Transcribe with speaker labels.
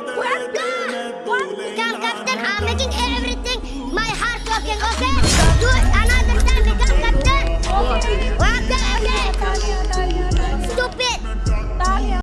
Speaker 1: Welcome! Welcome, Captain! I'm making everything!